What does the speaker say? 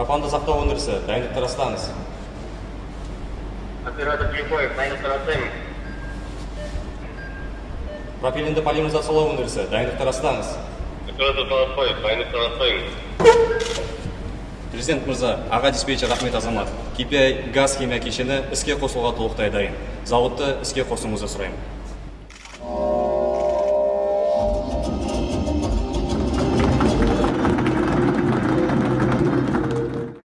пропанды сақтау өндірісі дайындықты растаңыз. оператор Кликоев дайындықты таратпаймын пропиленді полимеризациялау өндірісі дайындықты растаңыз. оператор талапбаев дайындықты таратпаймын президент мырза аға диспетчер ахмет азамат KPI газ химия кешені іске қосуға толықтай дайын. Зауытты іске қосуыңызды сұраймын.